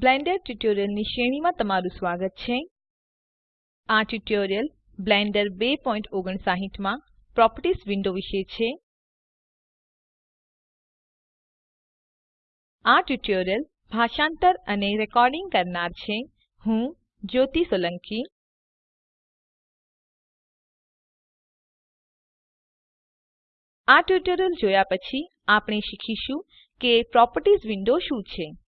Blender ટ્યુટોરિયલ્સની શ્રેણીમાં તમારું સ્વાગત છે. આ ટ્યુટોરિયલ બ્લેન્ડર 259 માં પ્રોપર્ટીઝ વિન્ડો વિશે છે. આ ટ્યુટોરિયલ ભાષાંતર અને રેકોર્ડિંગ કરનાર છે. હું જ્યોતિ સોલંકી. આ ટ્યુટોરીયલ જોયા પછી આપણે શીખીશું કે પ્રોપર્ટીઝ વિન્ડો શું છે.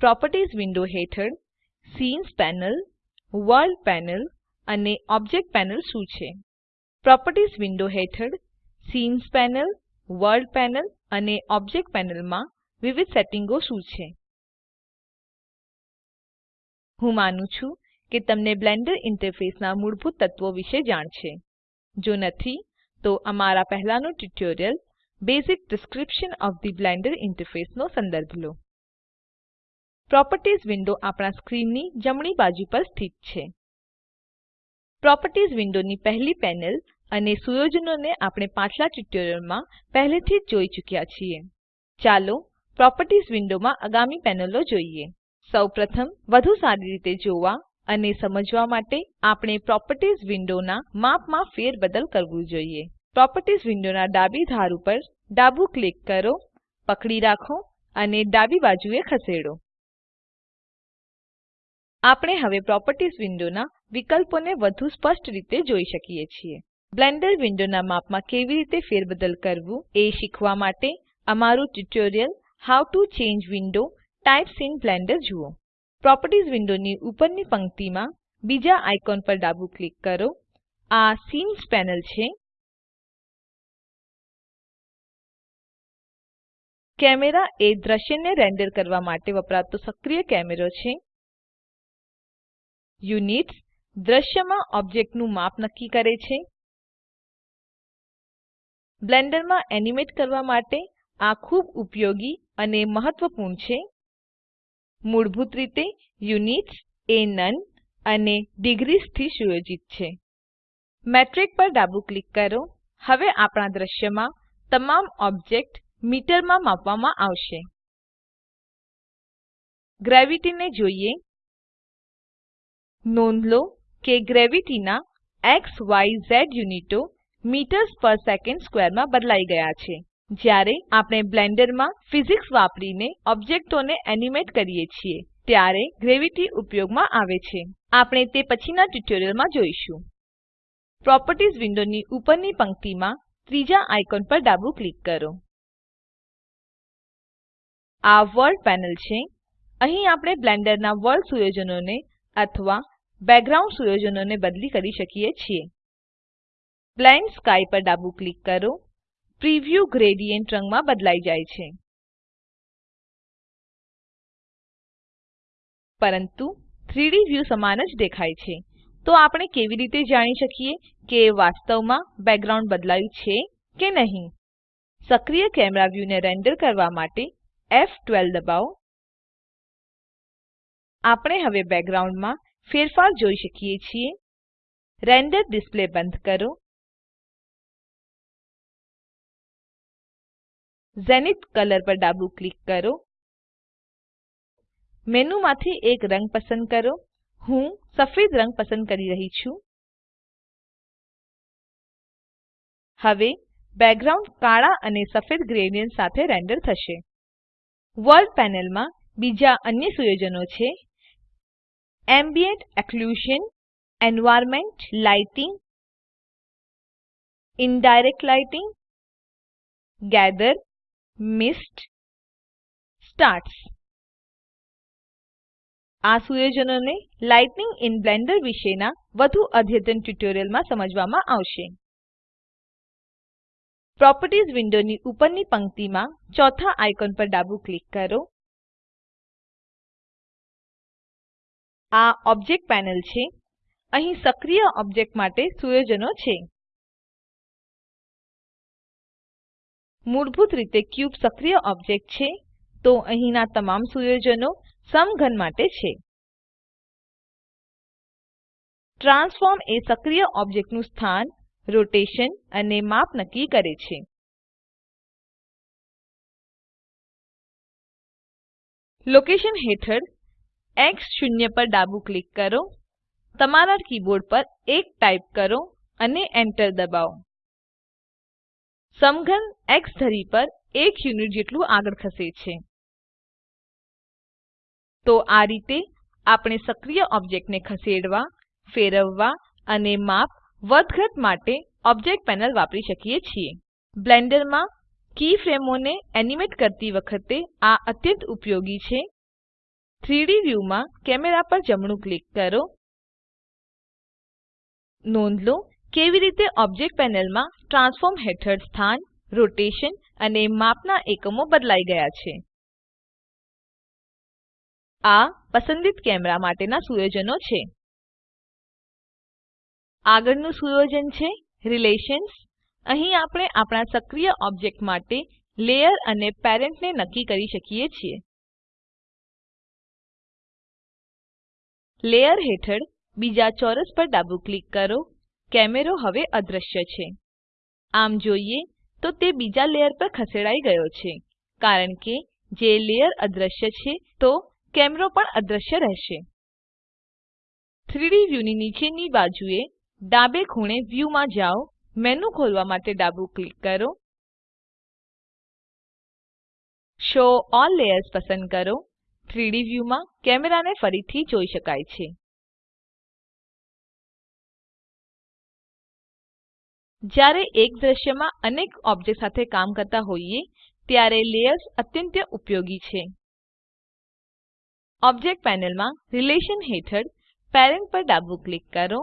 પ્રોપર્ટીઝ વિન્ડો હેઠળ સીન્સ પેનલ, વર્લ્ડ પેનલ અને ઓબ્જેક્ટ પેનલ શું છે? પ્રોપર્ટીઝ વિન્ડો હેઠળ સીન્સ પેનલ, વર્લ્ડ પેનલ અને ઓબ્જેક્ટ પેનલમાં વિવિધ સેટિંગો શું છે? હું માનું છું કે તમને બ્લેન્ડર ઇન્ટરફેસના મૂળભૂત તત્વો વિશે જાણ છે. જો નથી, તો અમારા પહેલાનું tutorial basic description of the Blender interface નો સંદર્ભ લો. પ્રોપર્ટીઝ વિન્ડો આપણા સ્ક્રીનની જમણી બાજુ પર સ્થિત છે. પ્રોપર્ટીઝ વિન્ડોની પહેલી પેનલ અને સુયોજનોને આપણે પાછલા ટ્યુટોરીયલમાં પહેલેથી જ જોઈ ચૂક્યા છીએ. ચાલો પ્રોપર્ટીઝ વિન્ડોમાં આગામી પેનલો જોઈએ. સૌપ્રથમ, વધુ સારી રીતે જોવા અને સમજવા માટે આપણે પ્રોપર્ટીઝ વિન્ડોના માપમાં ફેરબદલ કરવું જોઈએ. પ્રોપર્ટીઝ વિન્ડોના ડાબી ધાર ઉપર ડાબું ક્લિક કરો, પકડી રાખો અને ડાબી બાજુએ ખસેડો. આપણે હવે પ્રોપર્ટીઝ વિન્ડોના વિકલ્પોને વધુ સ્પષ્ટ રીતે જોઈ શકીએ છીએ. બ્લેન્ડર વિન્ડોના માપમાં કેવી રીતે ફેરબદલ કરવું એ શીખવા માટે અમારું tutorial how to change window types in Blender જુઓ. પ્રોપર્ટીઝ વિન્ડોની ઉપરની પંક્તિમાં બીજા આઇકોન પર ડાબું ક્લિક કરો. આ સીન્સ પેનલ છે. કેમેરા એ દ્રશ્યને રેન્ડર કરવા માટે વપરાતો સક્રિય કેમેરો છે. યુનિટ્સ દ્રશ્યમાં ઓબ્જેક્ટનું માપ નક્કી કરે છે. બ્લેન્ડરમાં એનિમેટ કરવા માટે આ ખૂબ ઉપયોગી અને મહત્વપૂર્ણ છે. મૂળભૂત રીતે યુનિટ્સ એ નોને અને ડિગ્રીસથી સુયોજિત છે. મેટ્રિક પર ડાબું ક્લિક કરો. હવે આપણા દ્રશ્યમાં તમામ ઓબ્જેક્ટ મીટરમાં માપવામાં આવશે. ગ્રેવિટીને જોઈએ. નોંધ લો કે ગ્રેવિટીના એક્સ, વાય, ઝેડ યુનિટો મીટર્સ પર સેકન્ડ સ્ક્વેરમાં બદલાઈ ગયા છે. જ્યારે આપણે બ્લેન્ડરમાં ફિઝિક્સ વાપરીને ઓબ્જેક્ટોને એનિમેટ કરીએ છીએ, ત્યારે ગ્રેવિટી ઉપયોગમાં આવે છે. આપણે તે પછીના ટ્યુટોરિયલમાં જોઈશું. પ્રોપર્ટીઝ વિન્ડોની ઉપરની પંક્તિમાં ત્રીજા આઇકોન પર ડાબું ક્લિક કરો. આ વર્લ્ડ પેનલ છે. અહીં આપણે બ્લેન્ડરના વર્લ્ડ સુયોજનોને અથવા બેકગ્રાઉન્ડ સુયોજનોને બદલી કરી શકીએ છીએ. બ્લેન્ડ સ્કાય પર ડાબું ક્લિક કરો. પ્રિવ્યૂ ગ્રેડિયન્ટ રંગમાં બદલાઈ જાય છે. પરંતુ 3ડી વ્યૂ સમાન જ દેખાય છે. તો આપણે કેવી રીતે જાણી શકીએ કે વાસ્તવમાં બેકગ્રાઉન્ડ બદલાયું છે કે નહીં? સક્રિય કેમેરા વ્યૂને રેન્ડર કરવા માટે ફ12 દબાવો. આપણે હવે બેકગ્રાઉન્ડમાં ફેરફાર જોઈ શકીએ છીએ. રેન્ડર ડિસ્પ્લે બંધ કરો. ઝેનિથ કલર પર ડાબું ક્લિક કરો. મેનુમાંથી એક રંગ પસંદ કરો. હું સફેદ રંગ પસંદ કરી રહી છું. હવે બેકગ્રાઉન્ડ કાળા અને સફેદ ગ્રેડિયન્ટ સાથે રેન્ડર થશે. વર્લ્ડ પેનલમાં બીજા અન્ય સુયોજનો છે. Ambient occlusion, environment lighting indirect lighting gather, mist starts. આ સુયોજનોને લાઇટિંગ ઇન બ્લેન્ડર વિશેના વધુ અદ્યતન ટ્યુટોરિયલમાં સમજવામાં આવશે પ્રોપર્ટીઝ વિન્ડોની ઉપરની પંક્તિમાં ચોથા આઇકોન પર ડાબું ક્લિક કરો આ ઓબ્જેક્ટ પેનલ છે. અહીં સક્રિય ઓબ્જેક્ટ માટે સુયોજનો છે. મૂળભૂત રીતે ક્યુબ સક્રિય ઓબ્જેક્ટ છે, તો અહીંના તમામ સુયોજનો સમઘન માટે છે. ટ્રાન્સફોર્મ એ સક્રિય ઓબ્જેક્ટનું સ્થાન, રોટેશન અને માપ નક્કી કરે છે. લોકેશન હેઠળ એક્સ શૂન્ય પર ડાબું ક્લિક કરો, તમારા કીબોર્ડ પર 1 ટાઈપ કરો અને એન્ટર દબાવો. સમઘન એક્સ ધરી પર 1 યુનિટ જેટલું આગળ ખસે છે. તો આ રીતે આપણે સક્રિય ઓબ્જેક્ટને ખસેડવા, ફેરવવા અને માપ વધઘટ માટે ઓબ્જેક્ટ પેનલ વાપરી શકીએ છીએ. બ્લેન્ડરમાં કીફ્રેમોને એનીમેટ કરતી વખતે આ અત્યંત ઉપયોગી છે. 3ડી વ્યૂમાં કેમેરા પર જમણું ક્લિક કરો. નોંધ લો કેવી રીતે ઓબ્જેક્ટ પેનલમાં ટ્રાન્સફોર્મ હેઠળ સ્થાન, રોટેશન અને માપના એકમો બદલાઈ ગયા છે. આ પસંદિત કેમેરા માટેના સુયોજનો છે. આગળનું સુયોજન છે રિલેશન્સ. અહીં આપણે આપણા સક્રિય ઓબ્જેક્ટ માટે લેયર અને પેરેન્ટ ને નક્કી કરી શકીએ છીએ. લેયર હેઠળ બીજા ચોરસ પર ડાબું ક્લિક કરો. કેમેરો હવે અદૃશ્ય છે. આમ જોઈએ તો તે બીજા લેયર પર ખસેડાઈ ગયો છે. કારણ કે જે લેયર અદૃશ્ય છે, તો કેમેરો પણ અદૃશ્ય રહેશે. 3ડી વ્યુની નીચેની બાજુએ ડાબે ખૂણે વ્યૂ માં જાઓ. મેનુ ખોલવા માટે ડાબું ક્લિક કરો. શો ઓલ લેયર્સ પસંદ કરો. 3ડી વ્યુમાં કેમેરાને ફરીથી જોઈ શકાય છે. જ્યારે એક દ્રશ્યમાં અનેક ઓબ્જેક્ટ સાથે કામ કરતા હોઈએ, ત્યારે લેયર્સ અત્યંત ઉપયોગી છે. ઓબ્જેક્ટ પેનલમાં રિલેશન હેઠળ પેરેન્ટ પર ડાબું ક્લિક કરો.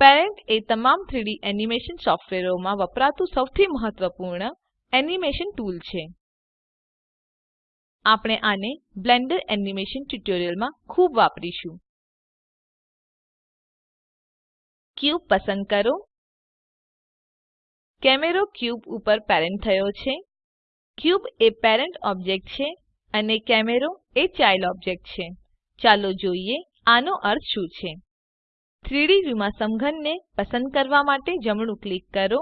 પેરેન્ટ એ તમામ 3D એનિમેશન સોફ્ટવેરોમાં વપરાતું સૌથી મહત્વપૂર્ણ એનિમેશન ટૂલ છે. આપણે આને બ્લેન્ડર એનિમેશન ટ્યુટોરિયલમાં ખૂબ વાપરીશું. ક્યુબ પસંદ કરો. કેમેરો ક્યુબ ઉપર પેરેન્ટ થયો છે. ક્યુબ એ પેરેન્ટ ઓબ્જેક્ટ છે અને કેમેરો એ ચાઇલ્ડ ઓબ્જેક્ટ છે. ચાલો જોઈએ આનો અર્થ શું છે. 3ડી વ્યુમાં સમઘનને પસંદ કરવા માટે જમણું ક્લિક કરો.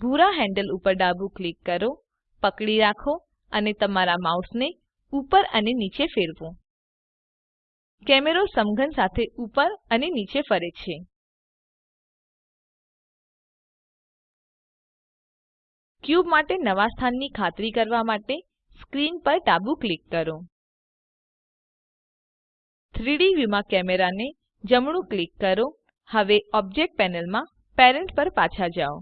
ભૂરા હેન્ડલ ઉપર ડાબું ક્લિક કરો. પકડી રાખો અને તમારા માઉસને ઉપર અને નીચે ફેરવો. કેમેરો સમઘન સાથે ઉપર અને નીચે ફરે છે. ક્યુબ માટે નવા સ્થાનની ખાતરી કરવા માટે સ્ક્રીન પર ડાબું ક્લિક કરો. 3ડી વ્યુમાં કેમેરાને જમણું ક્લિક કરો. હવે ઓબ્જેક્ટ પેનલમાં પેરેન્ટ પર પાછા જાઓ.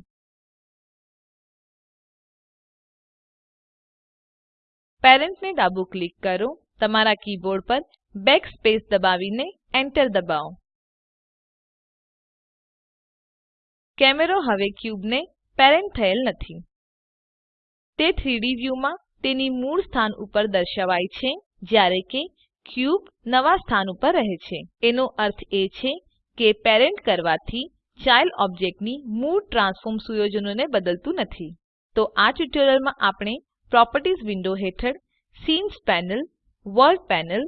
પેરેન્ટ ને ડાબું ક્લિક કરો, તમારા કીબોર્ડ પર બેકસ્પેસ દબાવીને એન્ટર દબાવો. કેમેરો હવે ક્યુબને પેરેન્ટ થયેલ નથી. તે 3ડી વ્યુમાં તેની મૂળ સ્થાન ઉપર દર્શાવાય છે, જ્યારે કે ક્યુબ નવા સ્થાન ઉપર રહે છે. એનો અર્થ એ છે કે પેરેન્ટ કરવાથી ચાઇલ્ડ ઓબ્જેક્ટની મૂળ ટ્રાન્સફોર્મ સુયોજનોને બદલતું નથી. તો આ ટ્યુટોરીયલમાં આપણે પ્રોપર્ટીઝ વિન્ડો હેઠળ સીન્સ પેનલ વર્લ્ડ પેનલ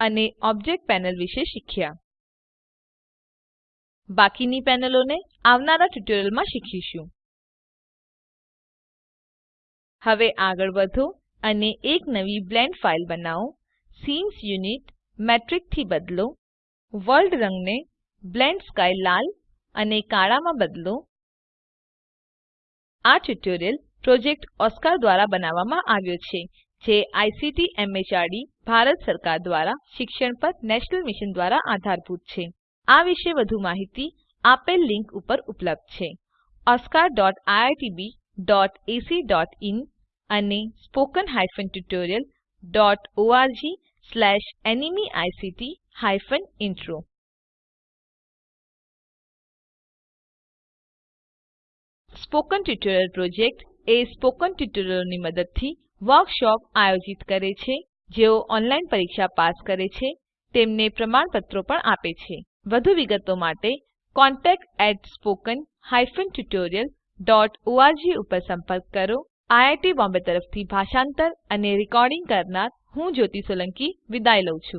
અને ઓબ્જેક્ટ પેનલ વિશે શીખ્યા. બાકીની પેનલોને આવનારા ટ્યુટોરિયલમાં શીખીશું. હવે આગળ વધો અને એક નવી બ્લેન્ડ ફાઇલ બનાવો. સીન્સ યુનિટ મેટ્રિકથી બદલો. વર્લ્ડ રંગને બ્લેન્ડ સ્કાય લાલ અને કાળામાં બદલો. આ ટ્યુટોરીયલ પ્રોજેક્ટ ઓસ્કાર દ્વારા બનાવવામાં આવ્યો છે, જે આઈસીટી એમએચઆરડી, ભારત સરકાર દ્વારા શિક્ષણ પર નેશનલ મિશન દ્વારા આધારભૂત છે. આ વિશે વધુ માહિતી આપેલ લીંક ઉપર ઉપલબ્ધ છે. oscariitbacઇન અને spoken tutorialorgnmeict intro spoken tutorial project એ સ્પોકન ટ્યુટોરિયલોની મદદથી વર્કશોપ આયોજિત કરે છે, જેઓ ઓનલાઈન પરીક્ષા પાસ કરે છે, તેમને પ્રમાણપત્રો પણ આપે છે. વધુ વિગતો માટે contactspoken tutorialorg ઉપર સંપર્ક કરો. આઈઆઈટી બોમ્બે તરફથી ભાષાંતર અને રેકોર્ડિંગ કરનાર હું જ્યોતિ સોલંકી વિદાય લઉં છું.